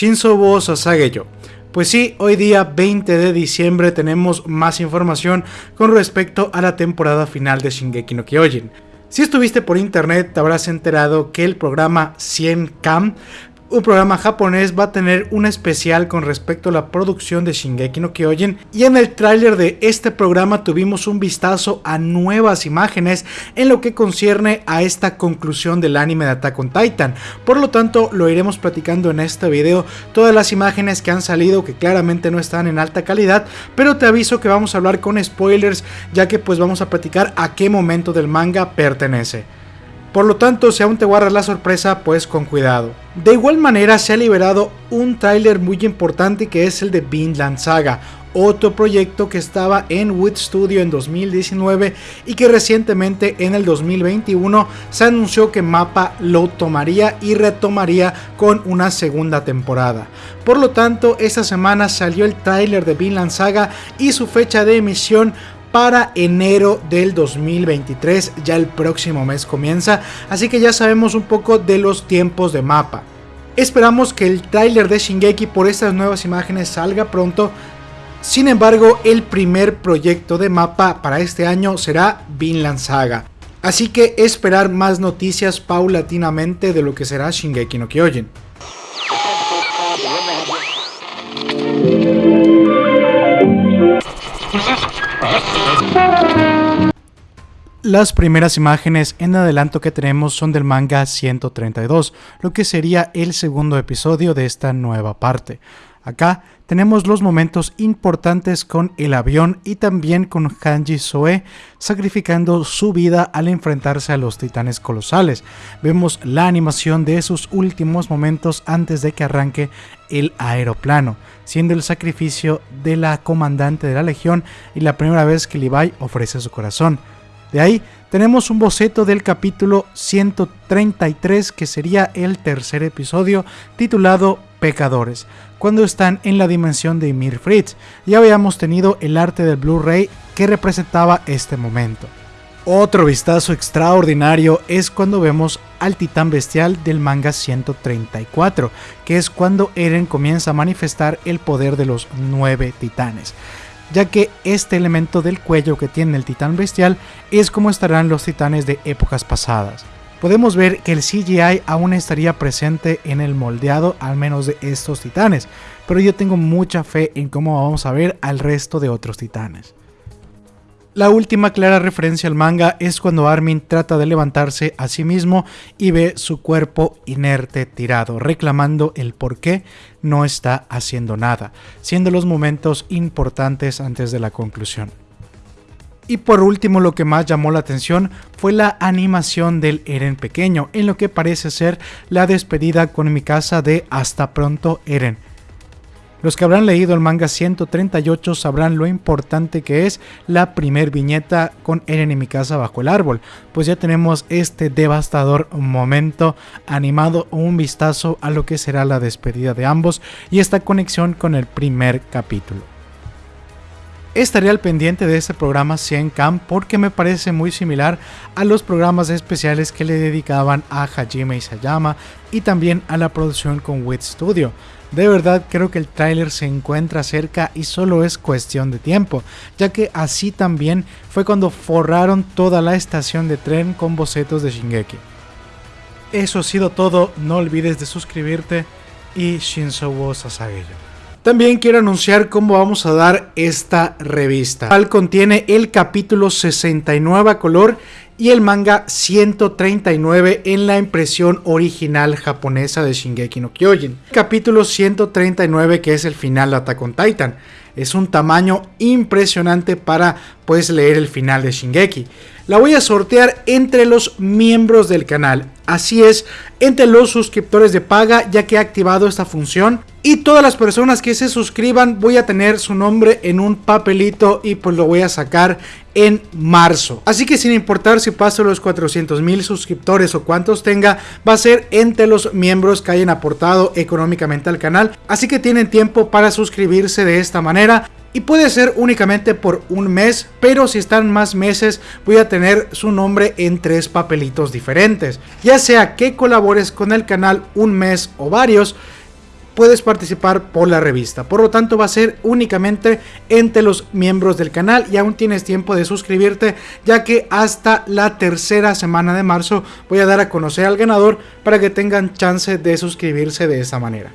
Shinzo wo Sasageyo. Pues sí, hoy día 20 de diciembre tenemos más información con respecto a la temporada final de Shingeki no Kyojin. Si estuviste por internet te habrás enterado que el programa 100 Cam un programa japonés va a tener un especial con respecto a la producción de Shingeki no Kyojin y en el tráiler de este programa tuvimos un vistazo a nuevas imágenes en lo que concierne a esta conclusión del anime de Attack on Titan. Por lo tanto, lo iremos platicando en este video, todas las imágenes que han salido que claramente no están en alta calidad, pero te aviso que vamos a hablar con spoilers ya que pues vamos a platicar a qué momento del manga pertenece. Por lo tanto, si aún te guardas la sorpresa, pues con cuidado. De igual manera, se ha liberado un tráiler muy importante que es el de Vinland Saga, otro proyecto que estaba en Wood Studio en 2019 y que recientemente en el 2021 se anunció que Mapa lo tomaría y retomaría con una segunda temporada. Por lo tanto, esta semana salió el tráiler de Vinland Saga y su fecha de emisión para enero del 2023, ya el próximo mes comienza, así que ya sabemos un poco de los tiempos de mapa. Esperamos que el tráiler de Shingeki por estas nuevas imágenes salga pronto, sin embargo el primer proyecto de mapa para este año será Vinland Saga. Así que esperar más noticias paulatinamente de lo que será Shingeki no Kyojin. Las primeras imágenes en adelanto que tenemos son del manga 132, lo que sería el segundo episodio de esta nueva parte. Acá tenemos los momentos importantes con el avión y también con Hanji Soe sacrificando su vida al enfrentarse a los titanes colosales. Vemos la animación de esos últimos momentos antes de que arranque el aeroplano, siendo el sacrificio de la comandante de la legión y la primera vez que Levi ofrece su corazón. De ahí tenemos un boceto del capítulo 133 que sería el tercer episodio titulado Pecadores, cuando están en la dimensión de Ymir Fritz. Ya habíamos tenido el arte del Blu-ray que representaba este momento. Otro vistazo extraordinario es cuando vemos al titán bestial del manga 134, que es cuando Eren comienza a manifestar el poder de los nueve titanes ya que este elemento del cuello que tiene el titán bestial es como estarán los titanes de épocas pasadas. Podemos ver que el CGI aún estaría presente en el moldeado al menos de estos titanes, pero yo tengo mucha fe en cómo vamos a ver al resto de otros titanes. La última clara referencia al manga es cuando Armin trata de levantarse a sí mismo y ve su cuerpo inerte tirado, reclamando el por qué no está haciendo nada, siendo los momentos importantes antes de la conclusión. Y por último lo que más llamó la atención fue la animación del Eren pequeño, en lo que parece ser la despedida con mi casa de Hasta pronto Eren, los que habrán leído el manga 138 sabrán lo importante que es la primer viñeta con Eren en mi casa bajo el árbol, pues ya tenemos este devastador momento animado, un vistazo a lo que será la despedida de ambos y esta conexión con el primer capítulo. Estaré al pendiente de este programa 100 Cam porque me parece muy similar a los programas especiales que le dedicaban a Hajime Isayama y también a la producción con Wit Studio. De verdad creo que el tráiler se encuentra cerca y solo es cuestión de tiempo, ya que así también fue cuando forraron toda la estación de tren con bocetos de Shingeki. Eso ha sido todo, no olvides de suscribirte y Shinzo wo. También quiero anunciar cómo vamos a dar esta revista. cual contiene el capítulo 69 a color y el manga 139 en la impresión original japonesa de Shingeki no Kyojin. Capítulo 139 que es el final de Attack on Titan. Es un tamaño impresionante para pues leer el final de Shingeki. La voy a sortear entre los miembros del canal. Así es, entre los suscriptores de paga ya que he activado esta función y todas las personas que se suscriban voy a tener su nombre en un papelito y pues lo voy a sacar en marzo. Así que sin importar si paso los 400 mil suscriptores o cuántos tenga, va a ser entre los miembros que hayan aportado económicamente al canal. Así que tienen tiempo para suscribirse de esta manera. Y puede ser únicamente por un mes, pero si están más meses voy a tener su nombre en tres papelitos diferentes. Ya sea que colabores con el canal un mes o varios, puedes participar por la revista. Por lo tanto va a ser únicamente entre los miembros del canal y aún tienes tiempo de suscribirte ya que hasta la tercera semana de marzo voy a dar a conocer al ganador para que tengan chance de suscribirse de esa manera.